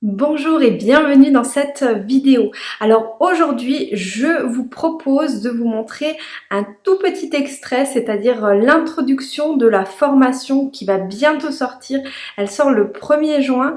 Bonjour et bienvenue dans cette vidéo. Alors aujourd'hui, je vous propose de vous montrer un tout petit extrait, c'est-à-dire l'introduction de la formation qui va bientôt sortir. Elle sort le 1er juin.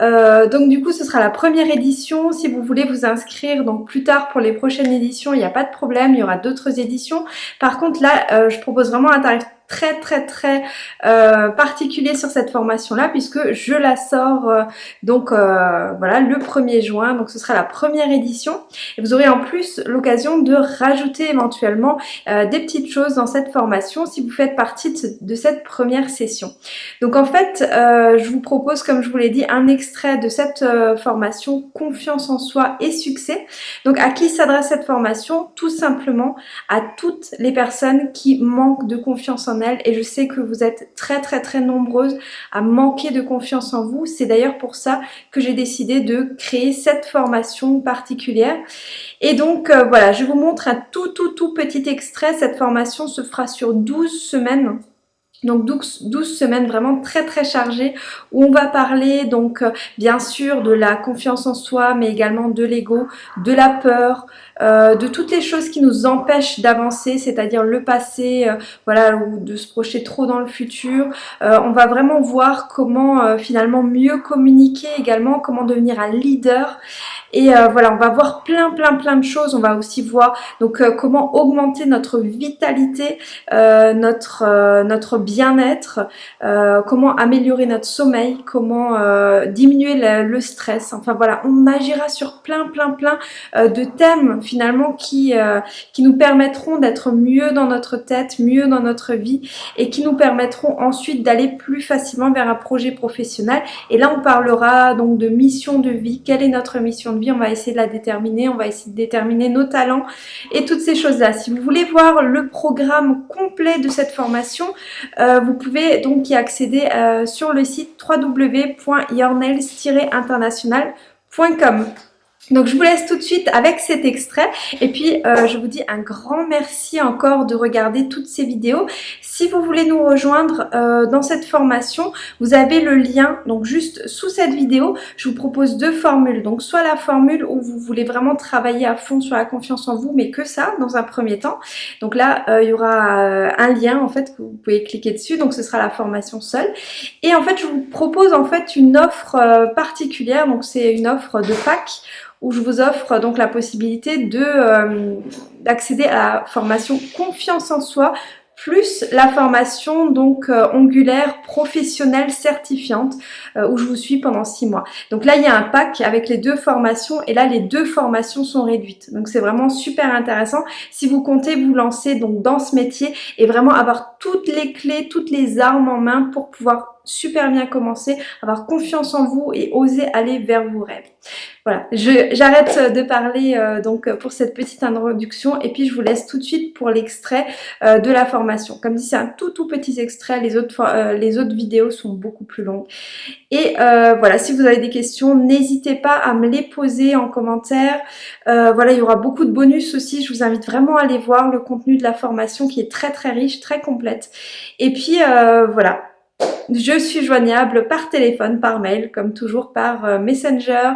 Euh, donc du coup, ce sera la première édition. Si vous voulez vous inscrire donc plus tard pour les prochaines éditions, il n'y a pas de problème, il y aura d'autres éditions. Par contre là, euh, je propose vraiment un tarif très très très euh, particulier sur cette formation là puisque je la sors euh, donc euh, voilà le 1er juin. Donc ce sera la première édition. Et vous aurez en plus l'occasion de rajouter éventuellement des petites choses dans cette formation si vous faites partie de, cette première session. Donc en fait je vous propose comme je vous l'ai dit un extrait de cette formation confiance en soi et succès. Donc à qui s'adresse cette formation? Tout simplement à toutes les personnes qui manquent de confiance en et je sais que vous êtes très très très nombreuses à manquer de confiance en vous. C'est d'ailleurs pour ça que j'ai décidé de créer cette formation particulière. Et donc euh, voilà, je vous montre un tout tout tout petit extrait. Cette formation se fera sur 12 semaines. Donc 12, 12, semaines vraiment très très chargées où on va parler donc euh, bien sûr de la confiance en soi mais également de l'ego, de la peur, euh, de toutes les choses qui nous empêchent d'avancer, c'est-à-dire le passé, euh, voilà, ou de se projeter trop dans le futur. Euh, on va vraiment voir comment finalement mieux communiquer également, comment devenir un leader. Et voilà, on va voir plein plein plein de choses. On va aussi voir donc comment augmenter notre vitalité, notre notre bien-être, comment améliorer notre sommeil, comment diminuer le, le, stress. Enfin voilà, on agira sur plein plein plein de thèmes finalement qui, euh, qui nous permettront d'être mieux dans notre tête, mieux dans notre vie et qui nous permettront ensuite d'aller plus facilement vers un projet professionnel. Et là on parlera donc de mission de vie, quelle est notre mission de vie, on va essayer de la déterminer, on va essayer de déterminer nos talents et toutes ces choses-là. Si vous voulez voir le programme complet de cette formation, euh, vous pouvez donc y accéder euh, sur le site www.yournails-international.com. Donc je vous laisse tout de suite avec cet extrait et puis euh, je vous dis un grand merci encore de regarder toutes ces vidéos. Si vous voulez nous rejoindre euh, dans cette formation, vous avez le lien donc juste sous cette vidéo. Je vous propose deux formules. Donc soit la formule où vous voulez vraiment travailler à fond sur la confiance en vous, mais que ça dans un premier temps. Donc là, euh, il y aura un lien en fait que vous pouvez cliquer dessus. Donc ce sera la formation seule. Et en fait, je vous propose en fait une offre particulière. Donc c'est une offre de pack où je vous offre donc la possibilité euh, d'accéder à la formation confiance en soi plus la formation donc euh, ongulaire professionnelle certifiante euh, où je vous suis pendant six mois. Donc là il y a un pack avec les deux formations et là les deux formations sont réduites. Donc c'est vraiment super intéressant si vous comptez vous lancer donc dans ce métier et vraiment avoir toutes les clés, toutes les armes en main pour pouvoir super bien commencer, avoir confiance en vous et oser aller vers vos rêves. Voilà, j'arrête de parler euh, donc pour cette petite introduction et puis je vous laisse tout de suite pour l'extrait euh, de la formation. Comme dit, c'est un tout tout petit extrait, les autres, euh, les autres vidéos sont beaucoup plus longues. Et voilà, si vous avez des questions, n'hésitez pas à me les poser en commentaire. voilà, il y aura beaucoup de bonus aussi, je vous invite vraiment à aller voir le contenu de la formation qui est très très riche, très complète. Et puis voilà, je suis joignable par téléphone, par mail, comme toujours par euh, Messenger,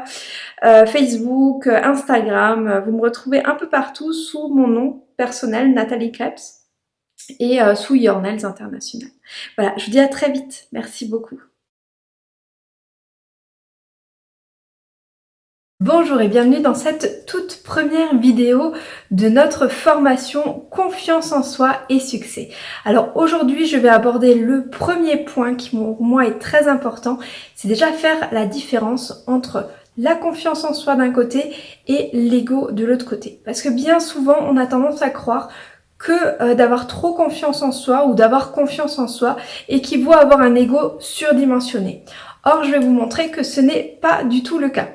euh, Facebook, euh, Instagram. Vous me retrouvez un peu partout sous mon nom personnel, Nathalie Krebs, et sous Your International. Voilà, je vous dis à très vite. Merci beaucoup. Bonjour et bienvenue dans cette toute première vidéo de notre formation Confiance en soi et succès. Alors aujourd'hui je vais aborder le premier point qui pour moi est très important, c'est déjà faire la différence entre la confiance en soi d'un côté et l'ego de l'autre côté. Parce que bien souvent on a tendance à croire que euh, d'avoir trop confiance en soi ou d'avoir confiance en soi équivaut à avoir un ego surdimensionné. Or, je vais vous montrer que ce n'est pas du tout le cas.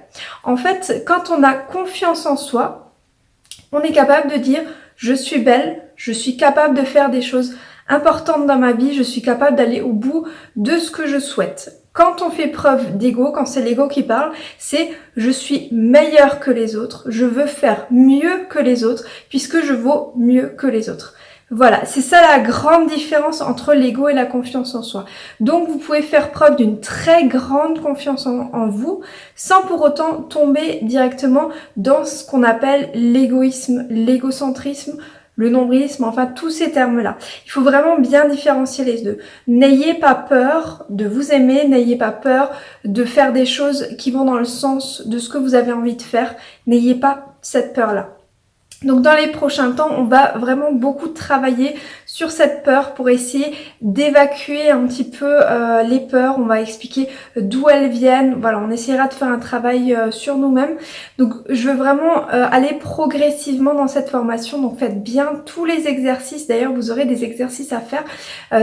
En fait, quand on a confiance en soi, on est capable de dire « je suis belle, je suis capable de faire des choses importantes dans ma vie, je suis capable d'aller au bout de ce que je souhaite ». Quand on fait preuve d'ego, quand c'est l'ego qui parle, c'est je suis meilleur que les autres, je veux faire mieux que les autres puisque je vaux mieux que les autres. Voilà, c'est ça la grande différence entre l'ego et la confiance en soi. Donc vous pouvez faire preuve d'une très grande confiance en, vous sans pour autant tomber directement dans ce qu'on appelle l'égoïsme, l'égocentrisme, le nombrilisme, enfin tous ces termes-là. Il faut vraiment bien différencier les deux. N'ayez pas peur de vous aimer, n'ayez pas peur de faire des choses qui vont dans le sens de ce que vous avez envie de faire. N'ayez pas cette peur-là. Donc dans les prochains temps, on va vraiment beaucoup travailler sur cette peur pour essayer d'évacuer un petit peu euh, les peurs. On va expliquer d'où elles viennent. Voilà, on essaiera de faire un travail euh, sur nous-mêmes. Donc je veux vraiment euh, aller progressivement dans cette formation. Donc faites bien tous les exercices. D'ailleurs, vous aurez des exercices à faire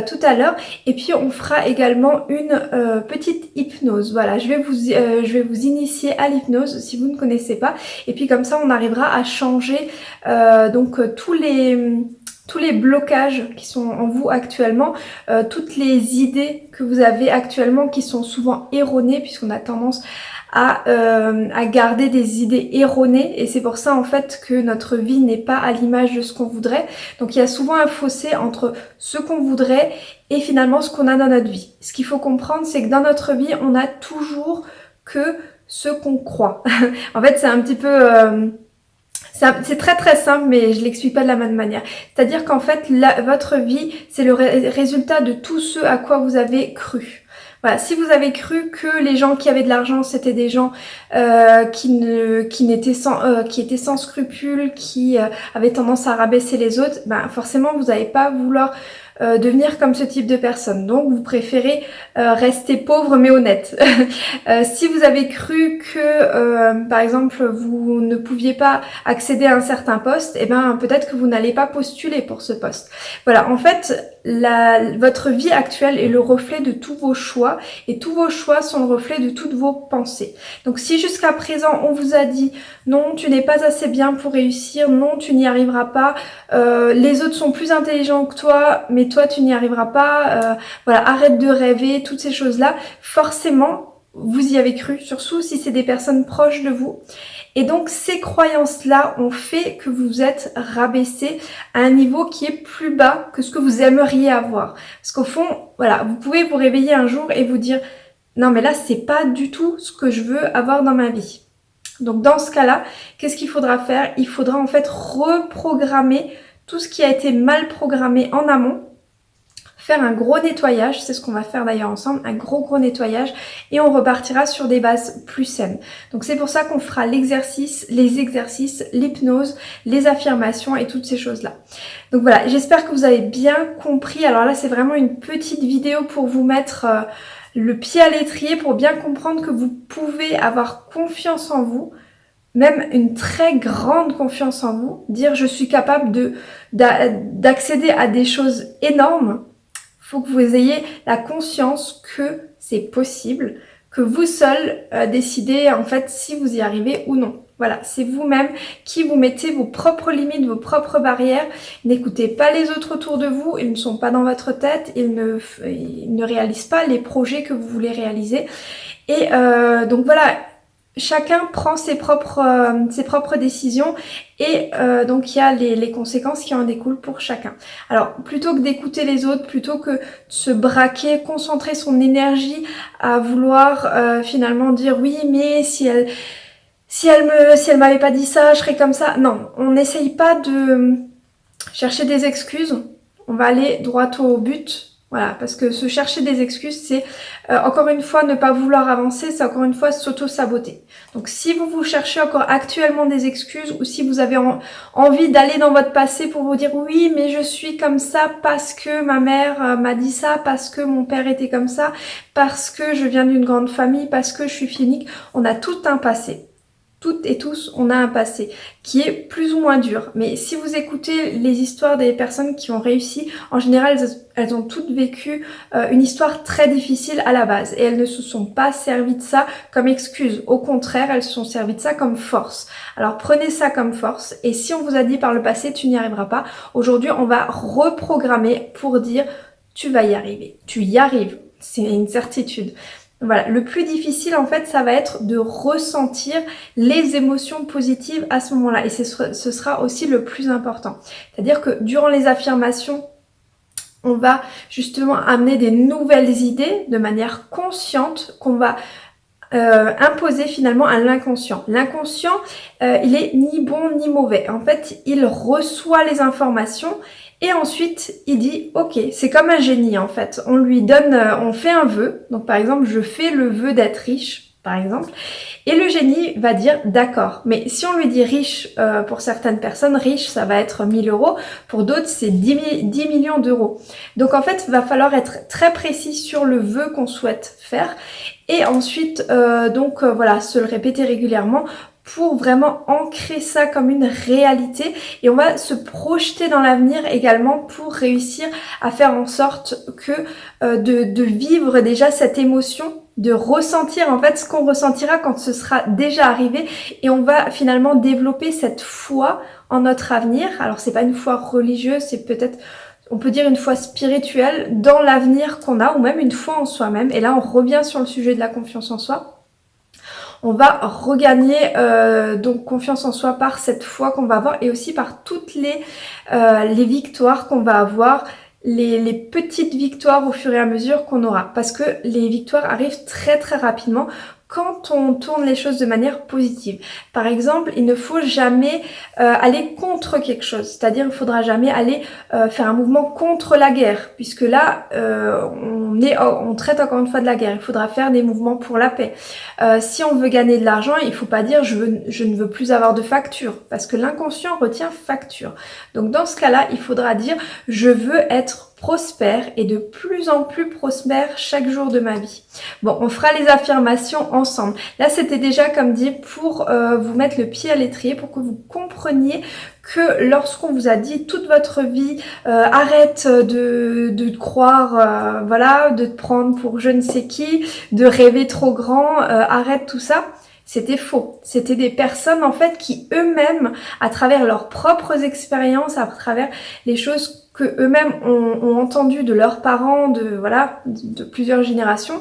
tout à l'heure. Et puis on fera également une petite hypnose. Voilà, je vais vous, je vais vous initier à l'hypnose si vous ne connaissez pas. Et puis comme ça, on arrivera à changer euh, donc euh, tous les tous les blocages qui sont en vous actuellement, euh, toutes les idées que vous avez actuellement qui sont souvent erronées puisqu'on a tendance à, à, garder des idées erronées et c'est pour ça en fait que notre vie n'est pas à l'image de ce qu'on voudrait. Donc il y a souvent un fossé entre ce qu'on voudrait et finalement ce qu'on a dans notre vie. Ce qu'il faut comprendre c'est que dans notre vie on a toujours que ce qu'on croit. en fait c'est un petit peu... C'est très très simple, mais je l'explique pas de la même manière. C'est-à-dire qu'en fait, votre vie, c'est le résultat de tout ce à quoi vous avez cru. Voilà, si vous avez cru que les gens qui avaient de l'argent, c'était des gens euh, qui, ne, qui, n'étaient sans, euh, qui étaient sans scrupules, qui euh, avaient tendance à rabaisser les autres, ben forcément vous n'allez pas vouloir euh, devenir comme ce type de personne. Donc vous préférez euh, rester pauvre mais honnête. Euh, si vous avez cru que par exemple vous ne pouviez pas accéder à un certain poste, et eh ben peut-être que vous n'allez pas postuler pour ce poste. Voilà, en fait votre vie actuelle est le reflet de tous vos choix et tous vos choix sont le reflet de toutes vos pensées. Donc si jusqu'à présent on vous a dit non tu n'es pas assez bien pour réussir, non tu n'y arriveras pas, les autres sont plus intelligents que toi toi tu n'y arriveras pas, euh, voilà, arrête de rêver, toutes ces choses-là, forcément, vous y avez cru, surtout si c'est des personnes proches de vous. Et donc ces croyances-là ont fait que vous êtes rabaissé à un niveau qui est plus bas que ce que vous aimeriez avoir. Parce qu'au fond, voilà, vous pouvez vous réveiller un jour et vous dire non mais là c'est pas du tout ce que je veux avoir dans ma vie. Donc dans ce cas-là, qu'est-ce qu'il faudra faire? Il faudra en fait reprogrammer tout ce qui a été mal programmé en amont faire un gros nettoyage, c'est ce qu'on va faire d'ailleurs ensemble, un gros gros nettoyage et on repartira sur des bases plus saines. Donc c'est pour ça qu'on fera l'exercice, les exercices, l'hypnose, les affirmations et toutes ces choses-là. Donc voilà, j'espère que vous avez bien compris. Alors là c'est vraiment une petite vidéo pour vous mettre euh, le pied à l'étrier, pour bien comprendre que vous pouvez avoir confiance en vous, même une très grande confiance en vous, dire je suis capable de d'accéder à des choses énormes que vous ayez la conscience que c'est possible, que vous seul euh, décidez en fait si vous y arrivez ou non. Voilà, c'est vous-même qui vous mettez vos propres limites, vos propres barrières. N'écoutez pas les autres autour de vous, ils ne sont pas dans votre tête, ils ne, ils ne réalisent pas les projets que vous voulez réaliser. Et euh, donc voilà, chacun prend ses propres, euh, ses propres décisions et euh, donc il y a les, les, conséquences qui en découlent pour chacun. Alors plutôt que d'écouter les autres, plutôt que de se braquer, concentrer son énergie à vouloir euh, finalement dire oui mais si elle si elle me si elle m'avait pas dit ça je serais comme ça. Non, on n'essaye pas de chercher des excuses, on va aller droit au but voilà, parce que se chercher des excuses, c'est euh, encore une fois ne pas vouloir avancer, c'est encore une fois s'auto-saboter. Donc si vous vous cherchez encore actuellement des excuses ou si vous avez envie d'aller dans votre passé pour vous dire oui mais je suis comme ça parce que ma mère euh, m'a dit ça, parce que mon père était comme ça, parce que je viens d'une grande famille, parce que je suis phénique, on a tout un passé toutes et tous, on a un passé qui est plus ou moins dur. Mais si vous écoutez les histoires des personnes qui ont réussi, en général, elles ont toutes vécu euh, une histoire très difficile à la base. Et elles ne se sont pas servies de ça comme excuse. Au contraire, elles se sont servies de ça comme force. Alors prenez ça comme force. Et si on vous a dit par le passé, tu n'y arriveras pas, aujourd'hui, on va reprogrammer pour dire, tu vas y arriver. Tu y arrives. C'est une certitude. Voilà, le plus difficile en fait, ça va être de ressentir les émotions positives à ce moment-là. Et ce sera aussi le plus important. C'est-à-dire que durant les affirmations, on va justement amener des nouvelles idées de manière consciente qu'on va euh, imposer finalement à l'inconscient. L'inconscient, euh, il est ni bon ni mauvais. En fait, il reçoit les informations et ensuite il dit ok, c'est comme un génie en fait. On lui donne, euh, on fait un vœu. Donc par exemple, je fais le vœu d'être riche par exemple. Et le génie va dire d'accord. Mais si on lui dit riche, euh, pour certaines personnes, riche, ça va être 1000 euros. Pour d'autres, c'est 10, 10, millions d'euros. Donc en fait, il va falloir être très précis sur le vœu qu'on souhaite faire. Et ensuite, euh, donc voilà, se le répéter régulièrement pour vraiment ancrer ça comme une réalité et on va se projeter dans l'avenir également pour réussir à faire en sorte que de, de vivre déjà cette émotion de ressentir en fait ce qu'on ressentira quand ce sera déjà arrivé et on va finalement développer cette foi en notre avenir. Alors c'est pas une foi religieuse, c'est peut-être on peut dire une foi spirituelle dans l'avenir qu'on a ou même une foi en soi-même. Et là on revient sur le sujet de la confiance en soi. On va regagner euh, donc confiance en soi par cette foi qu'on va avoir et aussi par toutes les, euh, les victoires qu'on va avoir les, petites victoires au fur et à mesure qu'on aura. Parce que les victoires arrivent très très rapidement quand on tourne les choses de manière positive. Par exemple, il ne faut jamais euh, aller contre quelque chose, c'est-à-dire il faudra jamais aller euh, faire un mouvement contre la guerre, puisque là, euh, on, est, on traite encore une fois de la guerre, il faudra faire des mouvements pour la paix. si on veut gagner de l'argent, il ne faut pas dire je, veux, je ne veux plus avoir de facture, parce que l'inconscient retient facture. Donc dans ce cas-là, il faudra dire je veux être prospère et de plus en plus prospère chaque jour de ma vie. Bon, on fera les affirmations ensemble. Là, c'était déjà, comme dit, pour euh, vous mettre le pied à l'étrier, pour que vous compreniez que lorsqu'on vous a dit toute votre vie, euh, arrête de, de croire, euh, voilà, de te prendre pour je ne sais qui, de rêver trop grand, arrête tout ça, c'était faux. C'était des personnes en fait qui eux-mêmes, à travers leurs propres expériences, à travers les choses que eux-mêmes ont, entendu de leurs parents, de voilà, de, plusieurs générations,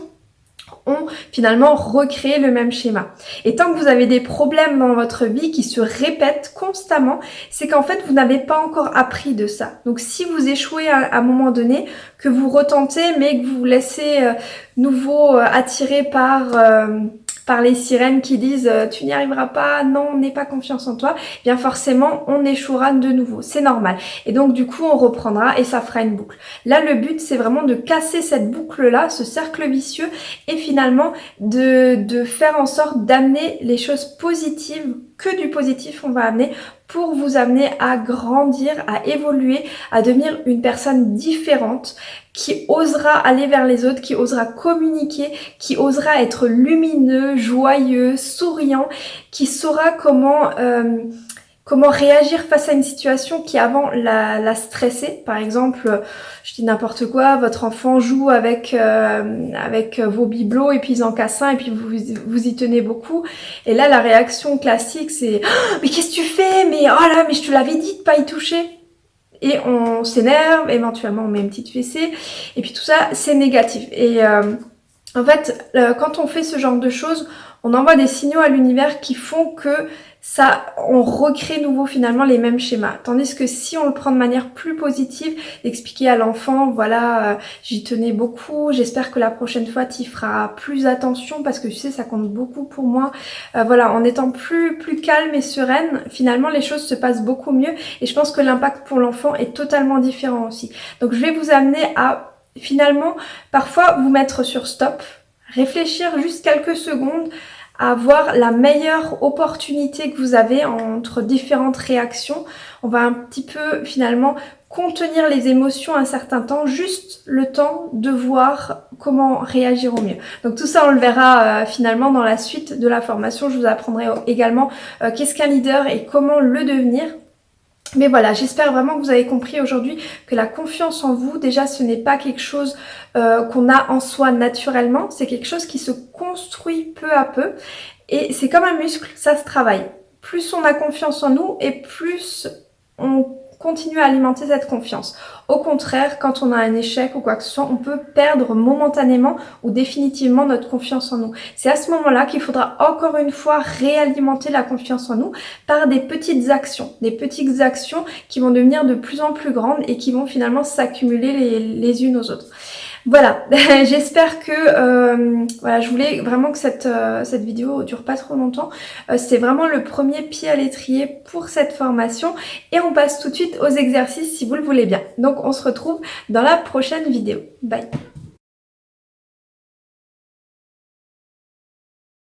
ont finalement recréé le même schéma. Et tant que vous avez des problèmes dans votre vie qui se répètent constamment, c'est qu'en fait vous n'avez pas encore appris de ça. Donc si vous échouez à, un moment donné, que vous retentez mais que vous vous laissez euh, nouveau euh, attiré par... Euh, par les sirènes qui disent euh, tu n'y arriveras pas, non, n'aie pas confiance en toi, eh bien forcément on échouera de nouveau, c'est normal. Et donc du coup on reprendra et ça fera une boucle. Là le but c'est vraiment de casser cette boucle là, ce cercle vicieux et finalement de, de faire en sorte d'amener les choses positives que du positif on va amener pour vous amener à grandir, à évoluer, à devenir une personne différente qui osera aller vers les autres, qui osera communiquer, qui osera être lumineux, joyeux, souriant, qui saura comment... Euh, comment réagir face à une situation qui avant la, la stressait. Par exemple, je dis n'importe quoi, votre enfant joue avec euh, avec vos bibelots et puis ils en cassent un et puis vous vous y tenez beaucoup. Et là, la réaction classique, c'est oh, mais qu'est-ce que tu fais? Mais oh là, mais je te l'avais dit de pas y toucher. Et on s'énerve, éventuellement on met une petite fessée, et puis tout ça, c'est négatif. Et euh, en fait, euh, quand on fait ce genre de choses, on envoie des signaux à l'univers qui font que ça, on recrée nouveau finalement les mêmes schémas. Tandis que si on le prend de manière plus positive, expliquer à l'enfant, voilà, euh, j'y tenais beaucoup, j'espère que la prochaine fois tu feras plus attention parce que tu sais, ça compte beaucoup pour moi. Euh, voilà, en étant plus, plus calme et sereine, finalement les choses se passent beaucoup mieux et je pense que l'impact pour l'enfant est totalement différent aussi. Donc je vais vous amener à finalement parfois vous mettre sur stop, réfléchir juste quelques secondes avoir la meilleure opportunité que vous avez entre différentes réactions. On va un petit peu finalement contenir les émotions un certain temps, juste le temps de voir comment réagir au mieux. Donc tout ça on le verra euh, finalement dans la suite de la formation. Je vous apprendrai également euh, qu'est-ce qu'un leader et comment le devenir. Mais voilà, j'espère vraiment que vous avez compris aujourd'hui que la confiance en vous, déjà, ce n'est pas quelque chose euh, qu'on a en soi naturellement, c'est quelque chose qui se construit peu à peu. Et c'est comme un muscle, ça se travaille. Plus on a confiance en nous et plus on continuer à alimenter cette confiance. Au contraire, quand on a un échec ou quoi que ce soit, on peut perdre momentanément ou définitivement notre confiance en nous. C'est à ce moment-là qu'il faudra encore une fois réalimenter la confiance en nous par des petites actions, des petites actions qui vont devenir de plus en plus grandes et qui vont finalement s'accumuler les, les unes aux autres. Voilà, j'espère que euh, voilà, je voulais vraiment que cette, euh, cette vidéo dure pas trop longtemps. Euh, c'est vraiment le premier pied à l'étrier pour cette formation et on passe tout de suite aux exercices si vous le voulez bien. Donc on se retrouve dans la prochaine vidéo. Bye